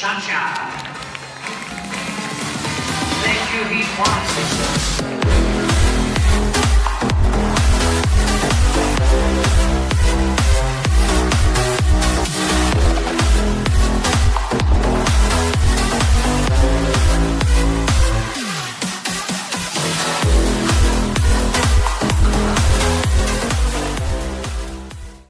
Sunshine. Thank you, Heat One.